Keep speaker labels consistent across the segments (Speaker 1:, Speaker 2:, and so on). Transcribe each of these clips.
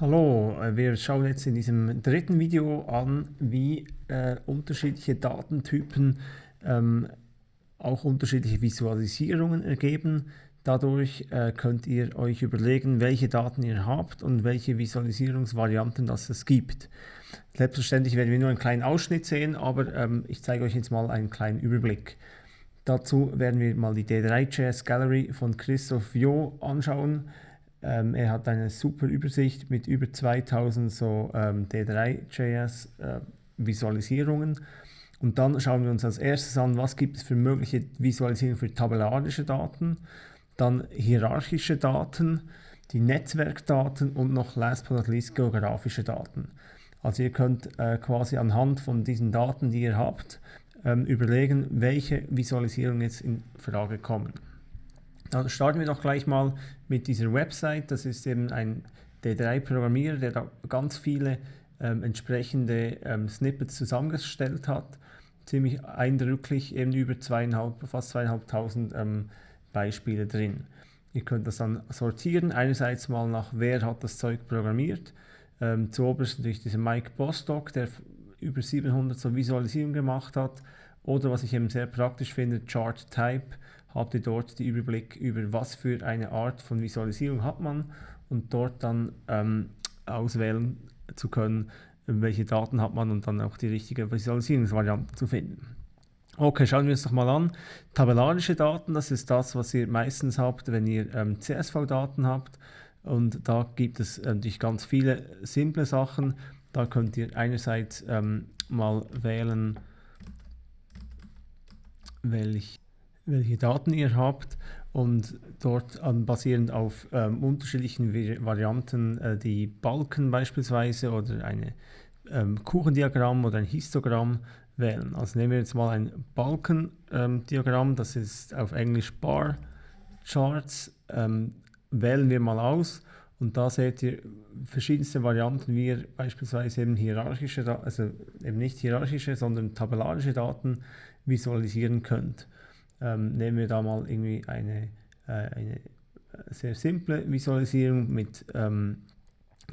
Speaker 1: Hallo, äh, wir schauen jetzt in diesem dritten Video an, wie äh, unterschiedliche Datentypen ähm, auch unterschiedliche Visualisierungen ergeben. Dadurch äh, könnt ihr euch überlegen, welche Daten ihr habt und welche Visualisierungsvarianten das es gibt. Selbstverständlich werden wir nur einen kleinen Ausschnitt sehen, aber ähm, ich zeige euch jetzt mal einen kleinen Überblick. Dazu werden wir mal die D3.js Gallery von Christoph Jo anschauen. Ähm, er hat eine super Übersicht mit über 2000 so ähm, D3.js äh. Und dann schauen wir uns als erstes an, was gibt es für mögliche Visualisierungen für tabellarische Daten, dann hierarchische Daten, die Netzwerkdaten und noch last but not least geografische Daten. Also ihr könnt äh, quasi anhand von diesen Daten, die ihr habt, ähm, überlegen, welche Visualisierungen jetzt in Frage kommen. Dann starten wir doch gleich mal mit dieser Website. Das ist eben ein D3-Programmierer, der da ganz viele ähm, entsprechende ähm, Snippets zusammengestellt hat. Ziemlich eindrücklich, eben über zweieinhalb, fast zweieinhalbtausend ähm, Beispiele drin. Ihr könnt das dann sortieren, einerseits mal nach, wer hat das Zeug programmiert. Ähm, zuoberst natürlich dieser Mike Bostock, der über 700 so Visualisierungen gemacht hat. Oder was ich eben sehr praktisch finde, Chart Type, habt ihr dort den Überblick über was für eine Art von Visualisierung hat man und dort dann ähm, auswählen zu können, welche Daten hat man und dann auch die richtige Visualisierungsvariante zu finden. Okay, schauen wir uns doch mal an. Tabellarische Daten, das ist das, was ihr meistens habt, wenn ihr ähm, CSV-Daten habt. Und da gibt es natürlich ganz viele simple Sachen. Da könnt ihr einerseits ähm, mal wählen, welch, welche Daten ihr habt und dort an, basierend auf ähm, unterschiedlichen Varianten äh, die Balken beispielsweise oder ein ähm, Kuchendiagramm oder ein Histogramm wählen. Also nehmen wir jetzt mal ein Balkendiagramm, ähm, das ist auf Englisch Bar Charts, ähm, wählen wir mal aus und da seht ihr verschiedenste Varianten, wie ihr beispielsweise eben hierarchische, also eben nicht hierarchische, sondern tabellarische Daten visualisieren könnt. Ähm, nehmen wir da mal irgendwie eine, äh, eine sehr simple Visualisierung mit ähm,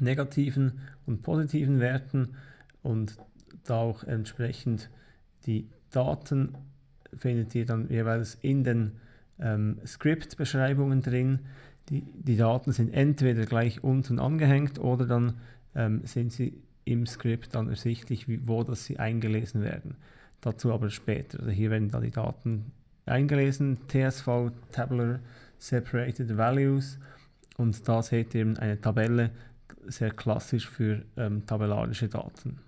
Speaker 1: negativen und positiven Werten und da auch entsprechend die Daten findet ihr dann jeweils in den ähm, Script-Beschreibungen drin. Die, die Daten sind entweder gleich unten angehängt oder dann ähm, sind sie im Skript dann ersichtlich, wie, wo das sie eingelesen werden. Dazu aber später. Also hier werden dann die Daten eingelesen, TSV, Tabular Separated Values und da seht ihr eine Tabelle, sehr klassisch für ähm, tabellarische Daten.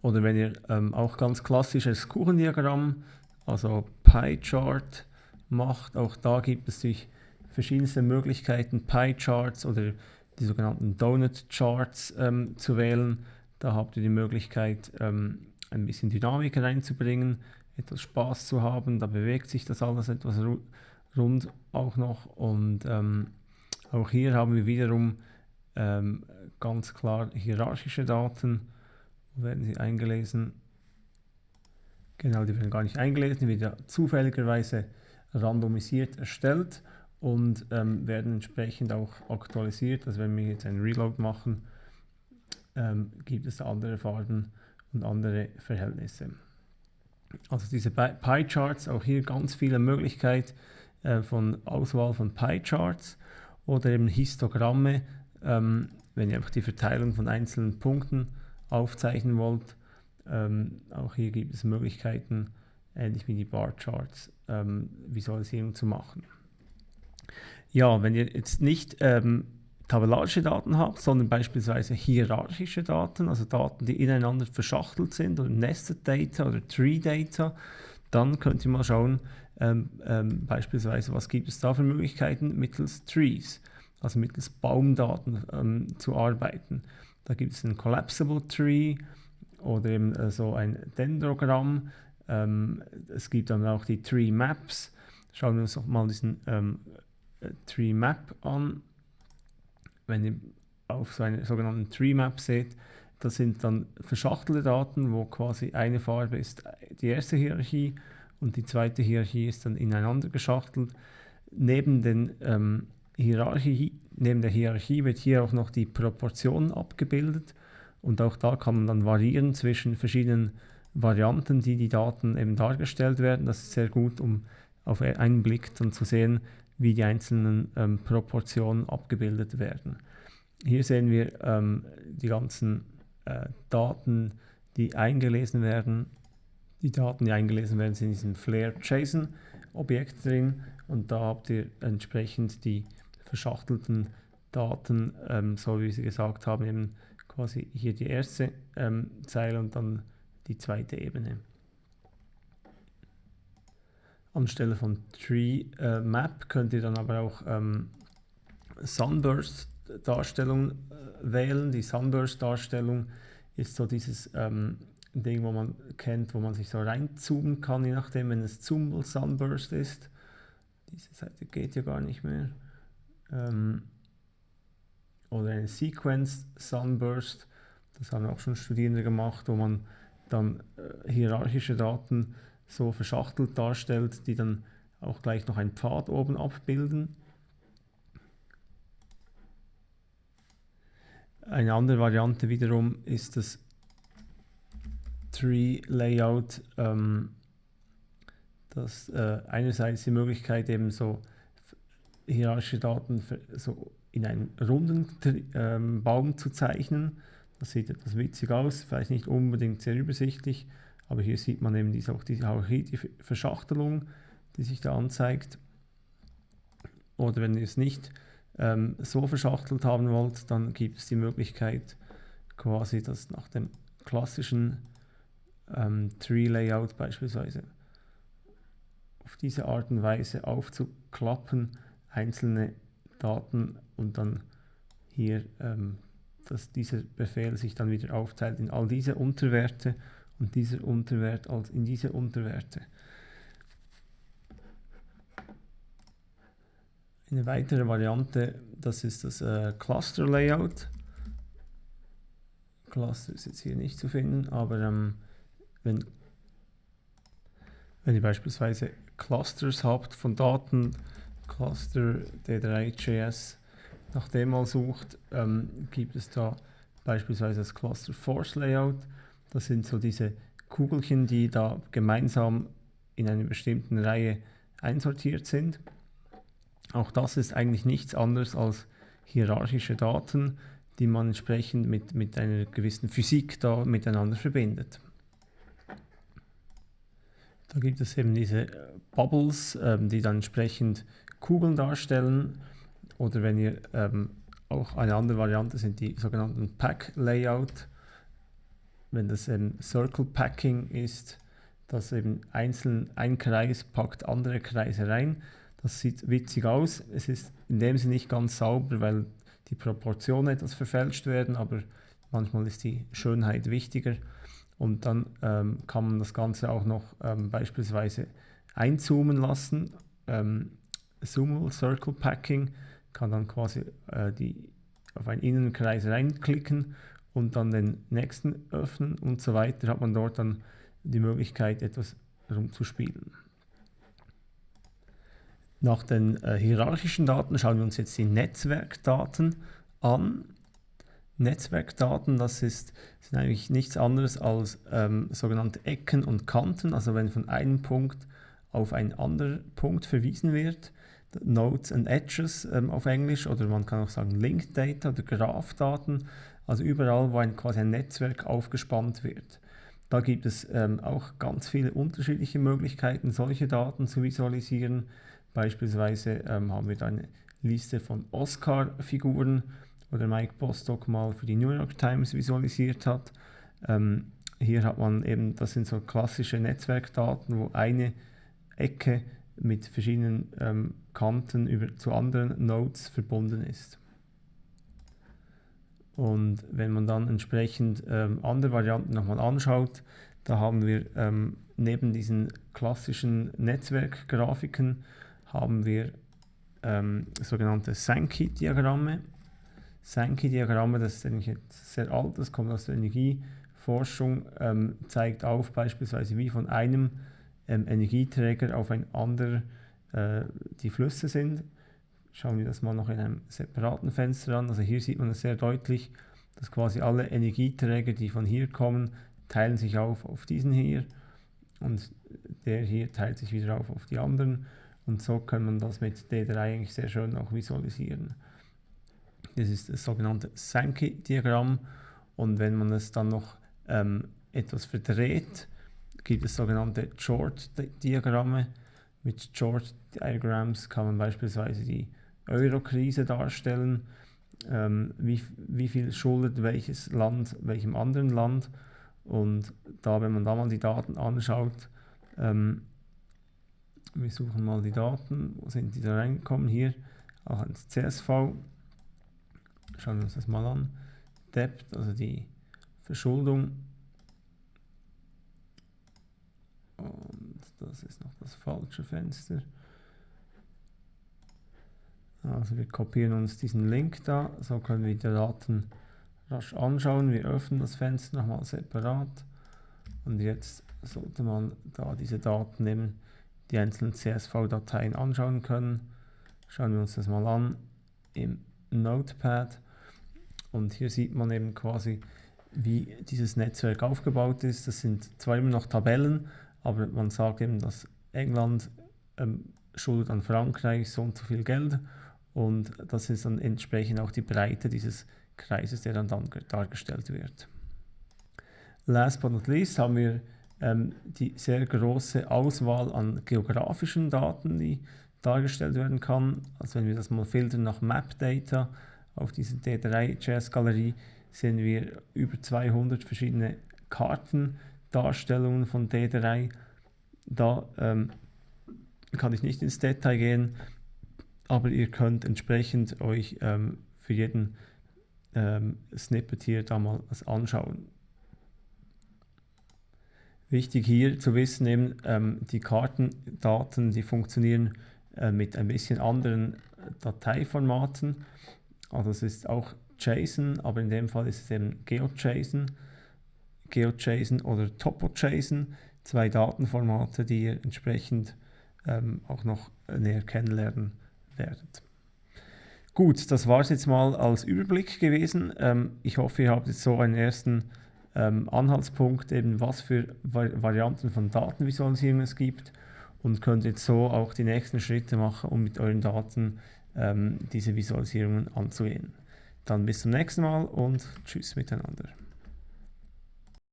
Speaker 1: Oder wenn ihr ähm, auch ganz klassisches Kuchendiagramm, also Pie-Chart macht, auch da gibt es sich verschiedenste Möglichkeiten, Pie-Charts oder die sogenannten Donut-Charts ähm, zu wählen. Da habt ihr die Möglichkeit, ähm, ein bisschen Dynamik reinzubringen, etwas Spaß zu haben. Da bewegt sich das alles etwas rund auch noch. Und ähm, auch hier haben wir wiederum ähm, ganz klar hierarchische Daten. Wo werden sie eingelesen? Genau, die werden gar nicht eingelesen, die werden zufälligerweise randomisiert erstellt und ähm, werden entsprechend auch aktualisiert. Also wenn wir jetzt einen Reload machen, ähm, gibt es andere Farben und andere Verhältnisse. Also diese Pie-Charts, auch hier ganz viele Möglichkeiten äh, von Auswahl von Pie-Charts oder eben Histogramme, ähm, wenn ihr einfach die Verteilung von einzelnen Punkten aufzeichnen wollt. Ähm, auch hier gibt es Möglichkeiten, ähnlich wie die Bar-Charts, ähm, Visualisierung zu machen. Ja, wenn ihr jetzt nicht ähm, tabellarische Daten habt, sondern beispielsweise hierarchische Daten, also Daten, die ineinander verschachtelt sind oder Nested Data oder Tree Data, dann könnt ihr mal schauen, ähm, ähm, beispielsweise, was gibt es da für Möglichkeiten mittels Trees, also mittels Baumdaten ähm, zu arbeiten. Da gibt es ein Collapsible Tree oder eben äh, so ein Dendrogramm. Ähm, es gibt dann auch die Tree Maps. Schauen wir uns doch mal diesen ähm, äh, Tree Map an wenn ihr auf so einer sogenannten Tree Map seht, das sind dann verschachtelte Daten, wo quasi eine Farbe ist die erste Hierarchie und die zweite Hierarchie ist dann ineinander geschachtelt. Neben den ähm, Hierarchie, neben der Hierarchie wird hier auch noch die Proportion abgebildet und auch da kann man dann variieren zwischen verschiedenen Varianten, die die Daten eben dargestellt werden. Das ist sehr gut, um auf einen Blick dann zu sehen, wie die einzelnen ähm, Proportionen abgebildet werden. Hier sehen wir ähm, die ganzen äh, Daten, die eingelesen werden. Die Daten, die eingelesen werden, sind in diesem Flare JSON Objekt drin und da habt ihr entsprechend die verschachtelten Daten, ähm, so wie Sie gesagt haben, eben quasi hier die erste ähm, Zeile und dann die zweite Ebene. Anstelle von Tree äh, Map könnt ihr dann aber auch ähm, Sunburst Darstellung äh, wählen. Die Sunburst Darstellung ist so dieses ähm, Ding, wo man kennt, wo man sich so reinzoomen kann, je nachdem, wenn es Zoomable Sunburst ist. Diese Seite geht ja gar nicht mehr. Ähm, oder eine Sequence Sunburst, das haben auch schon Studierende gemacht, wo man dann äh, hierarchische Daten so verschachtelt darstellt, die dann auch gleich noch einen Pfad oben abbilden. Eine andere Variante wiederum ist das Tree Layout, ähm, das äh, einerseits die Möglichkeit eben so hierarchische Daten für, so in einen runden ähm, Baum zu zeichnen. Das sieht etwas witzig aus, vielleicht nicht unbedingt sehr übersichtlich, aber hier sieht man eben diese, auch diese Hierarchie, die Verschachtelung, die sich da anzeigt. Oder wenn ihr es nicht ähm, so verschachtelt haben wollt, dann gibt es die Möglichkeit, quasi das nach dem klassischen ähm, Tree-Layout beispielsweise auf diese Art und Weise aufzuklappen, einzelne Daten und dann hier, ähm, dass dieser Befehl sich dann wieder aufteilt in all diese Unterwerte und dieser Unterwert als in diese Unterwerte. Eine weitere Variante, das ist das äh, Cluster Layout. Cluster ist jetzt hier nicht zu finden, aber ähm, wenn, wenn ihr beispielsweise Clusters habt von Daten, Cluster D3.js, nach dem mal sucht, ähm, gibt es da beispielsweise das Cluster Force Layout. Das sind so diese Kugelchen, die da gemeinsam in einer bestimmten Reihe einsortiert sind. Auch das ist eigentlich nichts anderes als hierarchische Daten, die man entsprechend mit, mit einer gewissen Physik da miteinander verbindet. Da gibt es eben diese Bubbles, ähm, die dann entsprechend Kugeln darstellen. Oder wenn ihr ähm, auch eine andere Variante sind die sogenannten Pack Layout wenn das ein Circle Packing ist, dass eben einzeln ein Kreis packt andere Kreise rein. Das sieht witzig aus. Es ist in dem Sinne nicht ganz sauber, weil die Proportionen etwas verfälscht werden, aber manchmal ist die Schönheit wichtiger. Und dann ähm, kann man das Ganze auch noch ähm, beispielsweise einzoomen lassen. Ähm, Zoomable Circle Packing kann dann quasi äh, die, auf einen Innenkreis reinklicken und dann den nächsten öffnen und so weiter, hat man dort dann die Möglichkeit, etwas rumzuspielen. Nach den äh, hierarchischen Daten schauen wir uns jetzt die Netzwerkdaten an. Netzwerkdaten, das ist, sind eigentlich nichts anderes als ähm, sogenannte Ecken und Kanten, also wenn von einem Punkt auf einen anderen Punkt verwiesen wird, Nodes and Edges ähm, auf Englisch oder man kann auch sagen Linked Data oder Graphdaten, also überall, wo ein, quasi ein Netzwerk aufgespannt wird. Da gibt es ähm, auch ganz viele unterschiedliche Möglichkeiten, solche Daten zu visualisieren. Beispielsweise ähm, haben wir da eine Liste von Oscar-Figuren, oder Mike Bostock mal für die New York Times visualisiert hat. Ähm, hier hat man eben, das sind so klassische Netzwerkdaten, wo eine Ecke mit verschiedenen ähm, Kanten über, zu anderen Nodes verbunden ist. Und wenn man dann entsprechend ähm, andere Varianten nochmal anschaut, da haben wir ähm, neben diesen klassischen Netzwerkgrafiken haben wir ähm, sogenannte Sankey-Diagramme. Sankey-Diagramme, das ist eigentlich sehr alt, das kommt aus der Energieforschung, ähm, zeigt auf beispielsweise wie von einem ähm, Energieträger auf ein anderer äh, die Flüsse sind schauen wir das mal noch in einem separaten Fenster an. Also hier sieht man es sehr deutlich, dass quasi alle Energieträger, die von hier kommen, teilen sich auf auf diesen hier und der hier teilt sich wieder auf auf die anderen und so kann man das mit D3 eigentlich sehr schön auch visualisieren. Das ist das sogenannte Sankey-Diagramm und wenn man es dann noch ähm, etwas verdreht, gibt es sogenannte Chord-Diagramme. Mit Chord-Diagramms kann man beispielsweise die Euro-Krise darstellen, ähm, wie, wie viel schuldet welches Land welchem anderen Land. Und da, wenn man da mal die Daten anschaut, ähm, wir suchen mal die Daten, wo sind die da reingekommen? Hier, auch ins CSV. Schauen wir uns das mal an. Debt, also die Verschuldung. Und das ist noch das falsche Fenster. Also wir kopieren uns diesen Link da, so können wir die Daten rasch anschauen. Wir öffnen das Fenster nochmal separat und jetzt sollte man da diese Daten nehmen, die einzelnen CSV-Dateien anschauen können. Schauen wir uns das mal an im Notepad und hier sieht man eben quasi, wie dieses Netzwerk aufgebaut ist. Das sind zwar immer noch Tabellen, aber man sagt eben, dass England ähm, schuldet an Frankreich so und so viel Geld und das ist dann entsprechend auch die Breite dieses Kreises, der dann, dann dargestellt wird. Last but not least haben wir ähm, die sehr große Auswahl an geografischen Daten, die dargestellt werden kann. Also wenn wir das mal filtern nach Map Data auf diese D3-JS-Galerie, sehen wir über 200 verschiedene Kartendarstellungen von D3. Da ähm, kann ich nicht ins Detail gehen, aber ihr könnt entsprechend euch ähm, für jeden ähm, Snippet hier da mal was anschauen. Wichtig hier zu wissen, eben, ähm, die Kartendaten, die funktionieren äh, mit ein bisschen anderen Dateiformaten. Also es ist auch JSON, aber in dem Fall ist es eben GeoJSON, GeoJSON oder TopoJSON, zwei Datenformate, die ihr entsprechend ähm, auch noch näher kennenlernen werdet. Gut, das war es jetzt mal als Überblick gewesen. Ähm, ich hoffe, ihr habt jetzt so einen ersten ähm, Anhaltspunkt, eben was für Varianten von Datenvisualisierung es gibt und könnt jetzt so auch die nächsten Schritte machen, um mit euren Daten ähm, diese Visualisierungen anzugehen. Dann bis zum nächsten Mal und tschüss miteinander.